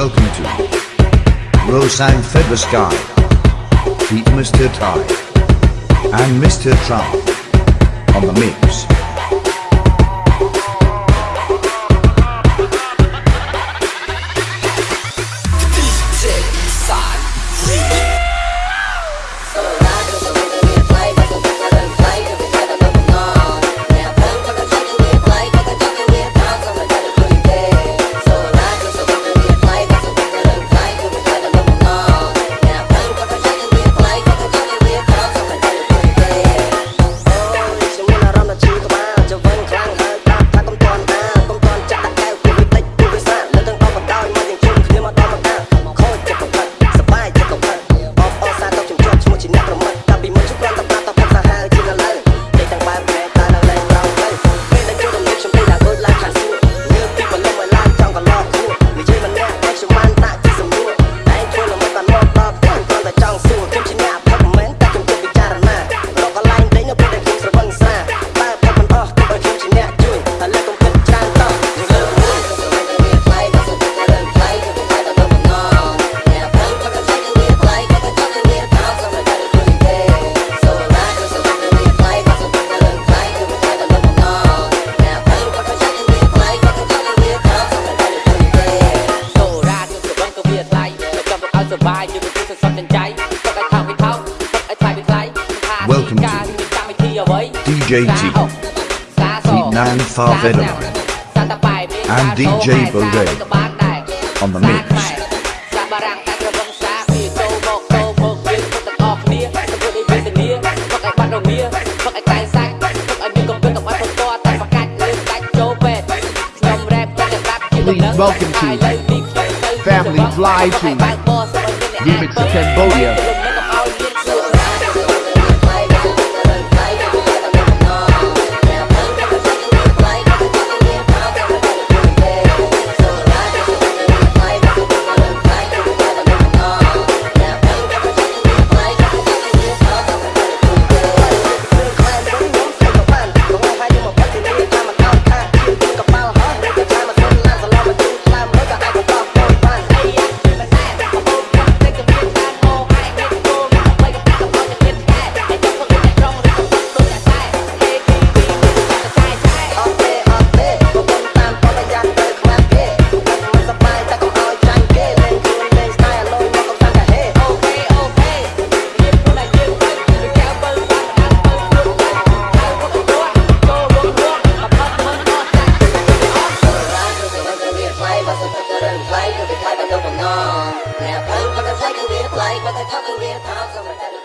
welcome to Rosang Feather Sky, Pete Mr. Ty, and Mr. Trump on the mix. Welcome to DJ T, Nan Farvedaline, and DJ Beret on the mix. please welcome to Family Fly to Remix of Cambodia. Play, but the play can be a play, but the talk can be a talk, so